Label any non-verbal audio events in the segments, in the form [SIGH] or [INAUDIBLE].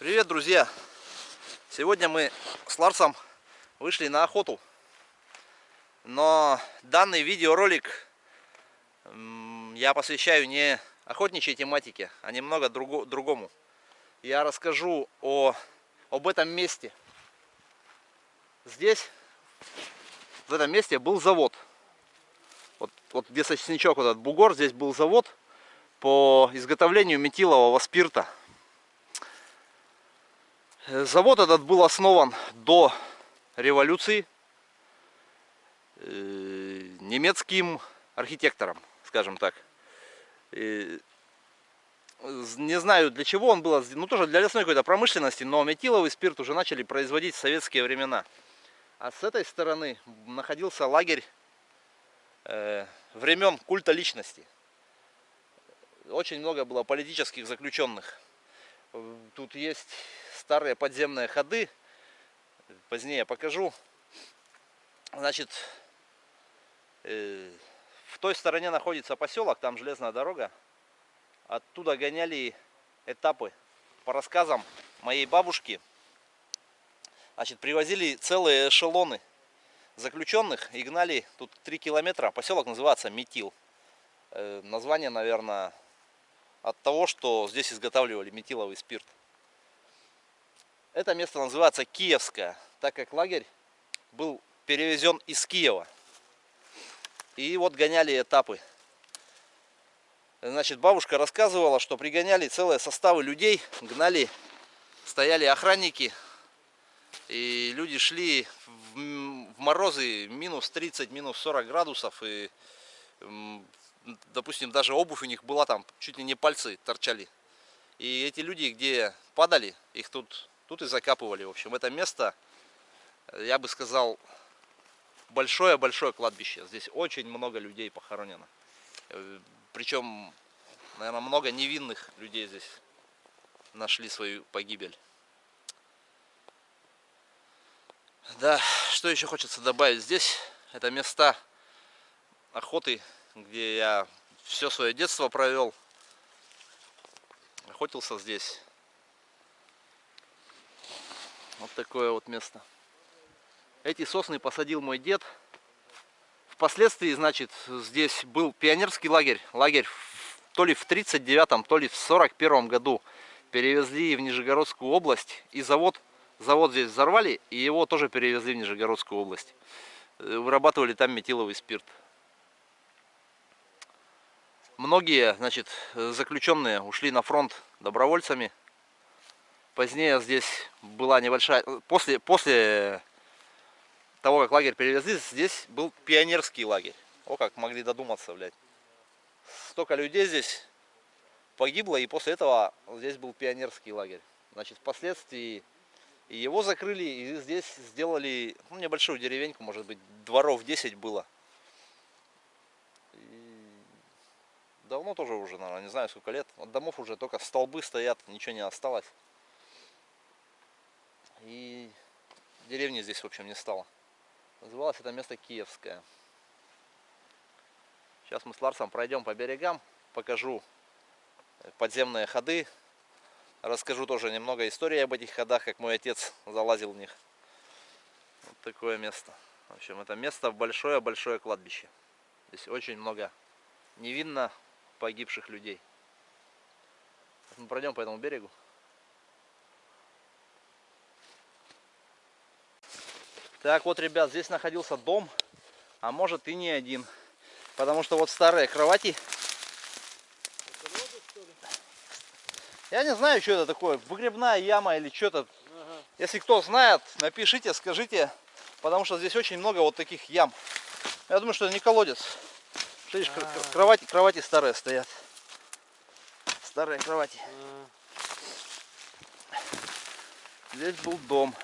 Привет, друзья! Сегодня мы с Ларсом вышли на охоту. Но данный видеоролик я посвящаю не охотничьей тематике, а немного друго, другому. Я расскажу о, об этом месте. Здесь, в этом месте был завод. Вот, вот где сосничок, вот этот бугор, здесь был завод по изготовлению метилового спирта. Завод этот был основан до революции э, немецким архитектором, скажем так. Не знаю для чего он был, ну тоже для лесной какой-то промышленности, но метиловый спирт уже начали производить в советские времена. А с этой стороны находился лагерь э, времен культа личности. Очень много было политических заключенных. Тут есть старые подземные ходы. Позднее покажу. Значит, э, в той стороне находится поселок, там железная дорога. Оттуда гоняли этапы по рассказам моей бабушки. Значит, привозили целые эшелоны заключенных и гнали тут 3 километра. Поселок называется Метил. Э, название, наверное, от того, что здесь изготавливали метиловый спирт. Это место называется Киевское, так как лагерь был перевезен из Киева. И вот гоняли этапы. Значит, бабушка рассказывала, что пригоняли целые составы людей, гнали, стояли охранники, и люди шли в морозы минус 30, минус 40 градусов, и, допустим, даже обувь у них была там, чуть ли не пальцы торчали. И эти люди, где падали, их тут Тут и закапывали. В общем, это место, я бы сказал, большое-большое кладбище. Здесь очень много людей похоронено. Причем, наверное, много невинных людей здесь нашли свою погибель. Да, что еще хочется добавить здесь? Это места охоты, где я все свое детство провел. Охотился здесь. Вот такое вот место. Эти сосны посадил мой дед. Впоследствии, значит, здесь был пионерский лагерь. Лагерь то ли в 39-м, то ли в 41 году перевезли в Нижегородскую область. И завод, завод здесь взорвали, и его тоже перевезли в Нижегородскую область. Э, вырабатывали там метиловый спирт. Многие, значит, заключенные ушли на фронт добровольцами. Позднее здесь была небольшая... После, после того, как лагерь перевезли, здесь был пионерский лагерь. О, как могли додуматься, блядь. Столько людей здесь погибло, и после этого здесь был пионерский лагерь. Значит, впоследствии его закрыли, и здесь сделали ну, небольшую деревеньку, может быть, дворов 10 было. И давно тоже уже, наверное, не знаю сколько лет. От домов уже только столбы стоят, ничего не осталось. И деревни здесь, в общем, не стало. Называлось это место Киевское. Сейчас мы с Ларсом пройдем по берегам, покажу подземные ходы. Расскажу тоже немного истории об этих ходах, как мой отец залазил в них. Вот такое место. В общем, это место большое-большое кладбище. Здесь очень много невинно погибших людей. Мы пройдем по этому берегу. Так вот, ребят, здесь находился дом, а может и не один. Потому что вот старые кровати. Я не знаю, что это такое, выгребная яма или что-то. Ага. Если кто знает, напишите, скажите. Потому что здесь очень много вот таких ям. Я думаю, что это не колодец. Видишь, а -а -а. кровати, кровати старые стоят. Старые кровати. Здесь был дом.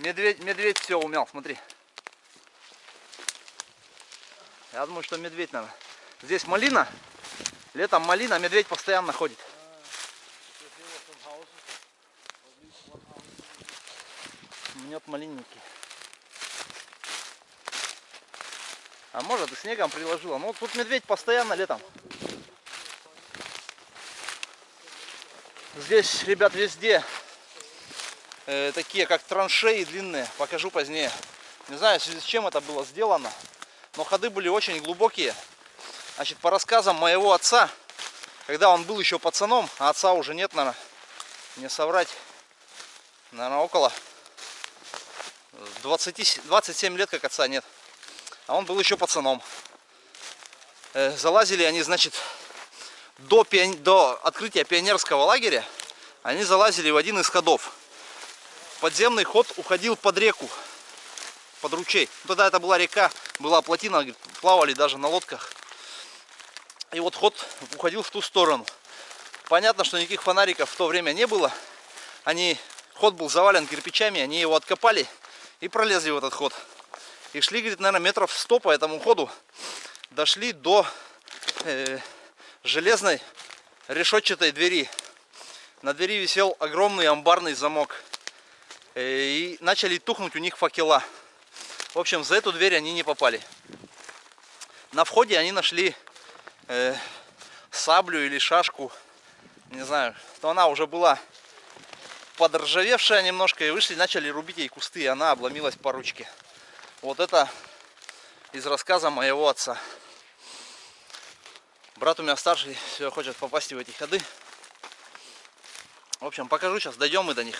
Медведь, медведь все умел, смотри. Я думаю, что медведь надо. Здесь малина. Летом малина, медведь постоянно ходит. Нет малинники. А может и снегом приложила. Ну тут медведь постоянно летом. Здесь, ребят, везде э, такие как траншеи длинные. Покажу позднее. Не знаю, в с чем это было сделано. Но ходы были очень глубокие. Значит, по рассказам моего отца, когда он был еще пацаном, а отца уже нет, наверное, не соврать, наверное, около 20, 27 лет, как отца нет. А он был еще пацаном. Э, залазили они, значит, до, пиони... до открытия пионерского лагеря, они залазили в один из ходов. Подземный ход уходил под реку, под ручей. Тогда это была река, была плотина, плавали даже на лодках. И вот ход уходил в ту сторону. Понятно, что никаких фонариков в то время не было. Они, ход был завален кирпичами, они его откопали и пролезли в этот ход. И шли, говорит, наверное, метров 100 по этому ходу. Дошли до э, железной решетчатой двери. На двери висел огромный амбарный замок. Э, и начали тухнуть у них факела. В общем, за эту дверь они не попали. На входе они нашли э, саблю или шашку. Не знаю, то она уже была подржавевшая немножко. И вышли, начали рубить ей кусты, и она обломилась по ручке. Вот это из рассказа моего отца. Брат у меня старший, все хочет попасть в эти ходы. В общем, покажу сейчас, дойдем мы до них.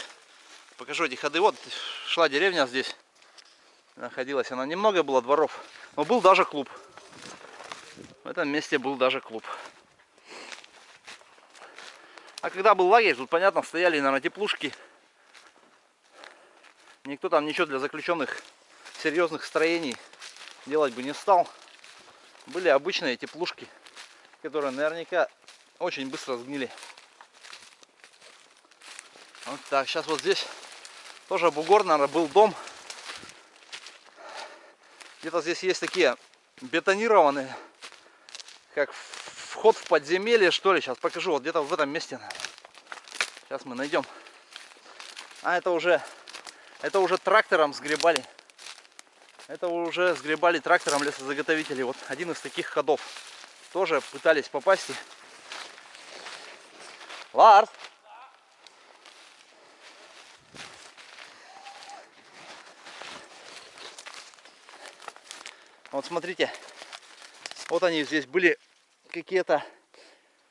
Покажу эти ходы. Вот шла деревня здесь. Находилась она. Немного было дворов. Но был даже клуб. В этом месте был даже клуб. А когда был лагерь, тут, понятно, стояли, наверное, теплушки. Никто там ничего для заключенных серьезных строений делать бы не стал. Были обычные теплушки, которые наверняка очень быстро сгнили. Вот так, сейчас вот здесь тоже бугор, наверное, был дом. Где-то здесь есть такие бетонированные, как вход в подземелье, что ли. Сейчас покажу, вот где-то в этом месте. Сейчас мы найдем. А это уже, это уже трактором сгребали. Это уже сгребали трактором лесозаготовители. Вот один из таких ходов. Тоже пытались попасть. Ларс! Вот смотрите, вот они здесь были какие-то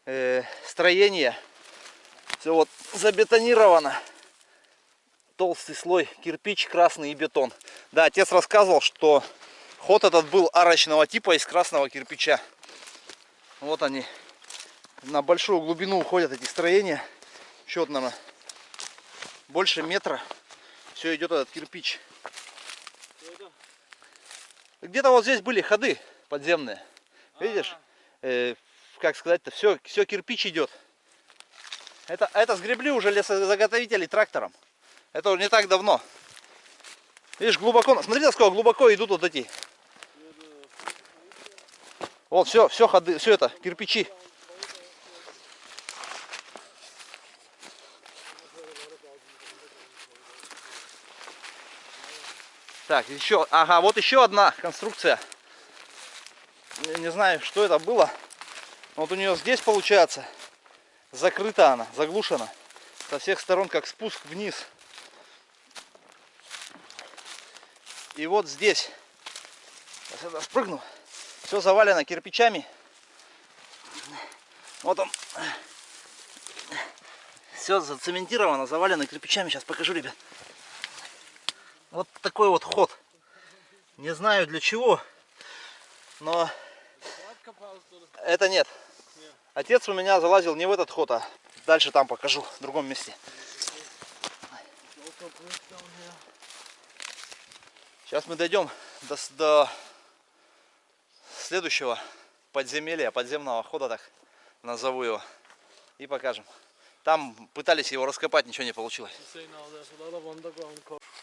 э, строения. Все вот забетонировано толстый слой кирпич, красный и бетон. Да, отец рассказывал, что ход этот был арочного типа из красного кирпича. Вот они. На большую глубину уходят эти строения. Еще, наверное, больше метра. Все идет этот кирпич. Где-то вот здесь были ходы подземные. Видишь? Э, как сказать-то, все, все кирпич идет. Это, это сгребли уже лесозаготовители трактором. Это уже не так давно. Видишь, глубоко, смотри, насколько глубоко идут вот эти. Вот, все, все ходы, все это, кирпичи. Так, еще, ага, вот еще одна конструкция. Я не знаю, что это было. Вот у нее здесь получается закрыта она, заглушена. Со всех сторон как спуск вниз. И вот здесь, сейчас я спрыгну, все завалено кирпичами. Вот он. Все зацементировано, завалено кирпичами. Сейчас покажу, ребят. Вот такой вот ход. Не знаю для чего, но это нет. Отец у меня залазил не в этот ход, а дальше там покажу, в другом месте. Сейчас мы дойдем до, до следующего подземелья, подземного хода, так назову его, и покажем. Там пытались его раскопать, ничего не получилось.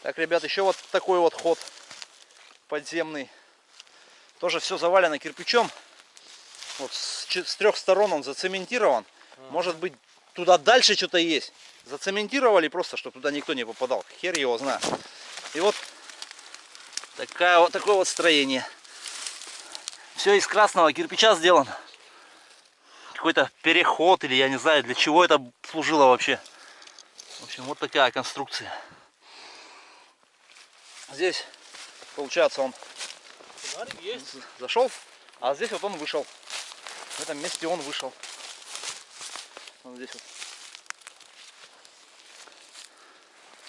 Так, ребят, еще вот такой вот ход подземный. Тоже все завалено кирпичом. Вот с, с трех сторон он зацементирован. Может быть, туда дальше что-то есть. Зацементировали просто, чтобы туда никто не попадал. Хер его знает. И вот Такая вот, такое вот строение. Все из красного кирпича сделано. Какой-то переход или я не знаю для чего это служило вообще. В общем, вот такая конструкция. Здесь, получается, он есть. зашел, а здесь вот он вышел. В этом месте он вышел. Вот здесь вот.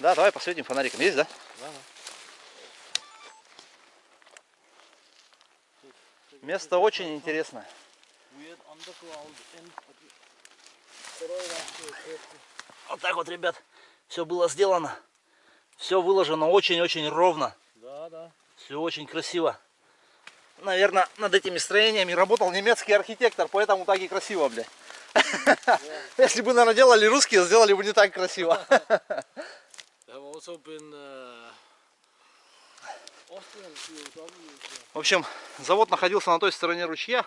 Да, давай посветим фонариком. Есть, да? Да, да. Место очень интересное. Вот так вот, ребят, все было сделано. Все выложено очень-очень ровно. Да, да. Все очень красиво. Наверное, над этими строениями работал немецкий архитектор, поэтому так и красиво, бля. [LAUGHS] Если бы, наверное, делали русские, сделали бы не так красиво. [LAUGHS] POWs. В общем, завод находился на той стороне ручья,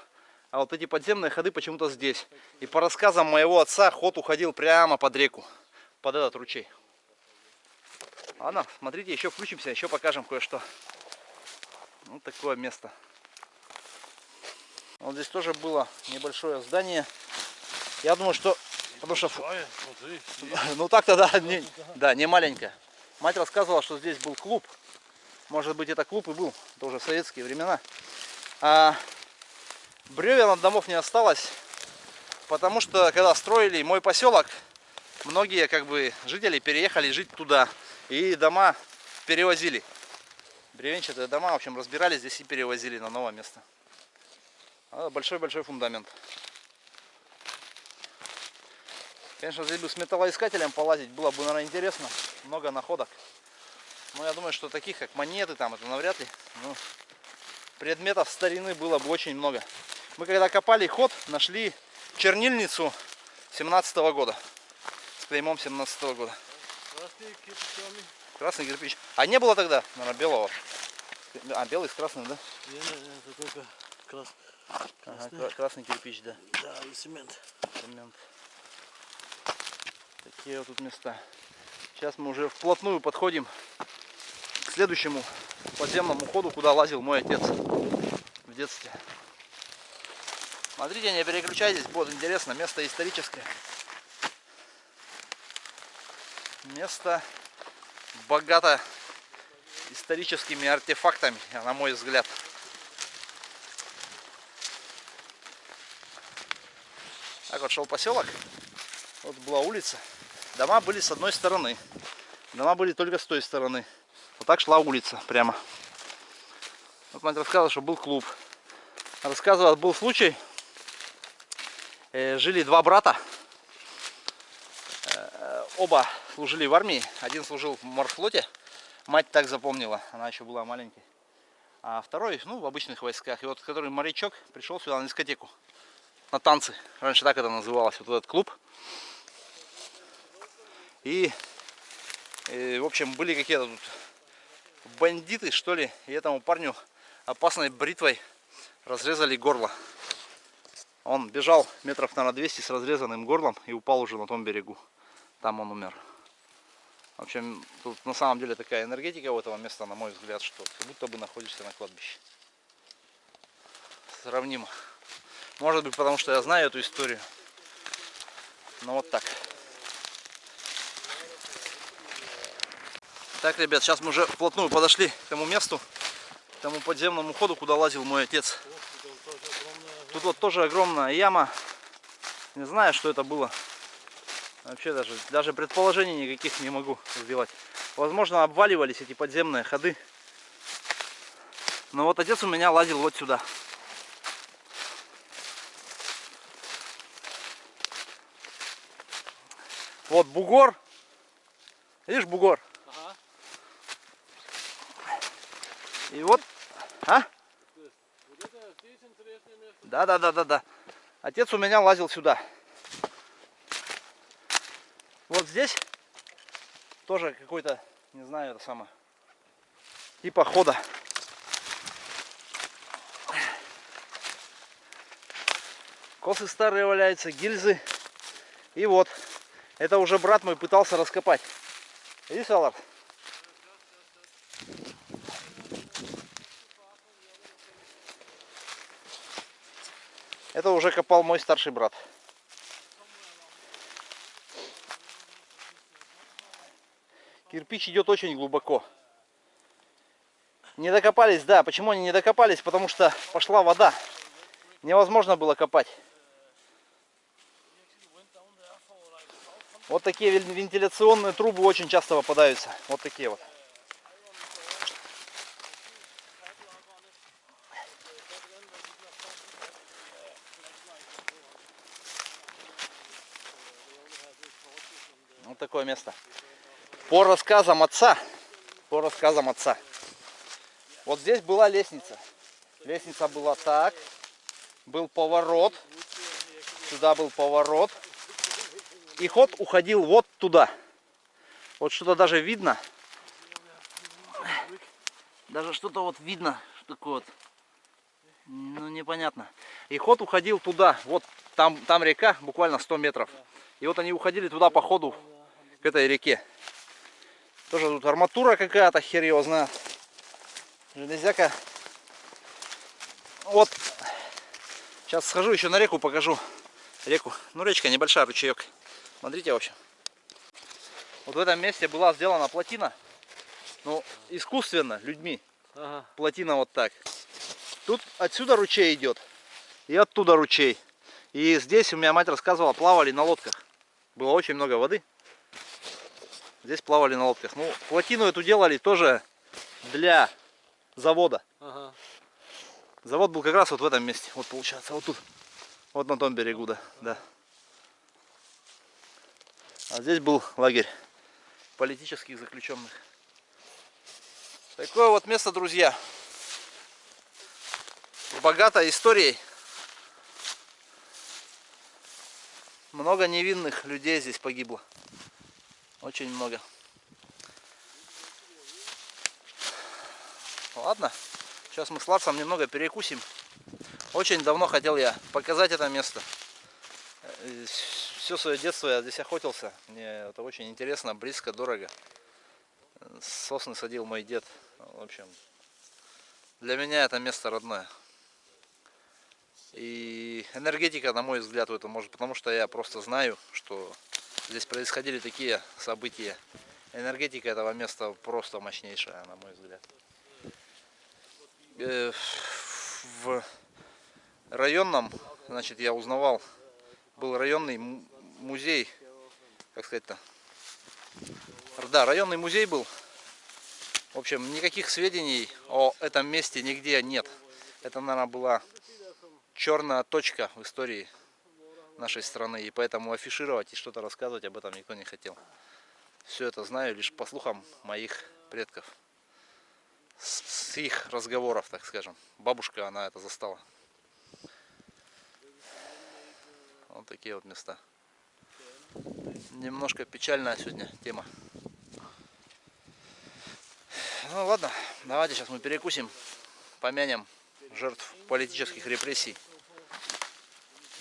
а вот эти подземные ходы почему-то здесь. И по рассказам моего отца, ход уходил прямо под реку, под этот ручей. Ладно, смотрите, еще включимся, еще покажем кое-что. Вот такое место. Вот здесь тоже было небольшое здание. Я думаю, что... Потому что... [LAUGHS] Ну так-то да, не, да, не маленькая. Мать рассказывала, что здесь был клуб. Может быть это клуб и был. Это уже советские времена. А бревен от домов не осталось. Потому что когда строили мой поселок, многие как бы жители переехали жить туда. И дома перевозили. Бревенчатые дома, в общем, разбирали здесь и перевозили на новое место. А, Большой-большой фундамент. Конечно, здесь бы с металлоискателем полазить было бы, наверное, интересно. Много находок. Но я думаю, что таких, как монеты, там, это навряд ли. Ну, предметов старины было бы очень много. Мы когда копали ход, нашли чернильницу 17 года. С клеймом 17 года. Красные кирпичами. Красный кирпич. А не было тогда, наверное, белого. А, белый с красным, да? Не, не, не, это только крас... Ага, красный. кра- красный кирпич, да. Да, и цемент. Цемент. Такие вот тут места. Сейчас мы уже вплотную подходим к следующему подземному ходу, куда лазил мой отец в детстве. Смотрите, не переключайтесь, будет интересно. Место историческое. Место богато историческими артефактами, на мой взгляд. Так вот шел поселок. Вот была улица. Дома были с одной стороны. Дома были только с той стороны. Вот так шла улица прямо. Вот мать рассказывала, что был клуб. Рассказывала, был случай. Э, жили два брата. Э, оба служили в армии. Один служил в морфлоте. Мать так запомнила. Она еще была маленькой. А второй, ну, в обычных войсках. И вот, который морячок, пришел сюда на дискотеку. На танцы. Раньше так это называлось. Вот этот клуб. И, э, в общем, были какие-то тут бандиты, что ли. И этому парню опасной бритвой разрезали горло. Он бежал метров, наверное, 200 с разрезанным горлом и упал уже на том берегу. Там он умер. В общем, тут на самом деле такая энергетика у этого места, на мой взгляд, что как будто бы находишься на кладбище. Сравнимо. Может быть, потому что я знаю эту историю. Но вот так. Так, ребят, сейчас мы уже вплотную подошли к тому месту, к тому подземному ходу, куда лазил мой отец. Тут вот тоже огромная яма. Не знаю, что это было. Вообще даже, даже предположений никаких не могу сделать. Возможно, обваливались эти подземные ходы. Но вот отец у меня лазил вот сюда. Вот бугор. Видишь, бугор? Ага. И вот, а? Вот это здесь интересное место. Да, да, да, да, да. Отец у меня лазил сюда. Вот здесь тоже какой-то, не знаю, это самое, типа хода. Косы старые валяются, гильзы. И вот, это уже брат мой пытался раскопать. Видишь, Аллар? Это уже копал мой старший брат. Кирпич идет очень глубоко. Не докопались, да. Почему они не докопались? Потому что пошла вода. Невозможно было копать. Вот такие вен- вентиляционные трубы очень часто попадаются. Вот такие вот. Такое место. По рассказам отца, по рассказам отца, вот здесь была лестница. Лестница была так, был поворот, сюда был поворот, и ход уходил вот туда. Вот что-то даже видно. Даже что-то вот видно, что такое вот. Ну, непонятно. И ход уходил туда. Вот там, там река, буквально 100 метров. И вот они уходили туда по ходу к этой реке. Тоже тут арматура какая-то хер его знает. Железяка. Вот. Сейчас схожу еще на реку покажу. Реку. Ну речка небольшая, ручеек. Смотрите, в общем. Вот в этом месте была сделана плотина. Ну, искусственно, людьми. Ага. Плотина вот так. Тут отсюда ручей идет. И оттуда ручей. И здесь, у меня мать рассказывала, плавали на лодках. Было очень много воды. Здесь плавали на лодках. Ну, плотину эту делали тоже для завода. Ага. Завод был как раз вот в этом месте. Вот получается, вот тут. Вот на том берегу, да. да. А здесь был лагерь политических заключенных. Такое вот место, друзья. Богато историей. Много невинных людей здесь погибло. Очень много. Ладно. Сейчас мы с Ларсом немного перекусим. Очень давно хотел я показать это место. Все свое детство я здесь охотился. Мне это очень интересно, близко, дорого. Сосны садил мой дед. В общем, для меня это место родное. И энергетика, на мой взгляд, в этом может, потому что я просто знаю, что здесь происходили такие события. Энергетика этого места просто мощнейшая, на мой взгляд. Э, В районном, значит, я узнавал, был районный музей, как сказать-то, да, районный музей был. В общем, никаких сведений о этом месте нигде нет. Это, наверное, была черная точка в истории нашей страны. И поэтому афишировать и что-то рассказывать об этом никто не хотел. Все это знаю лишь по слухам моих предков. С, с их разговоров, так скажем. Бабушка, она это застала. Вот такие вот места. Немножко печальная сегодня тема. Ну ладно, давайте сейчас мы перекусим, помянем жертв политических репрессий.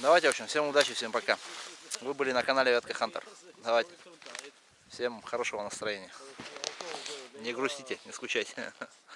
Давайте, в общем, всем удачи, всем пока. Вы были на канале Ветка Хантер. Давайте. Всем хорошего настроения. Не грустите, не скучайте. [LAUGHS]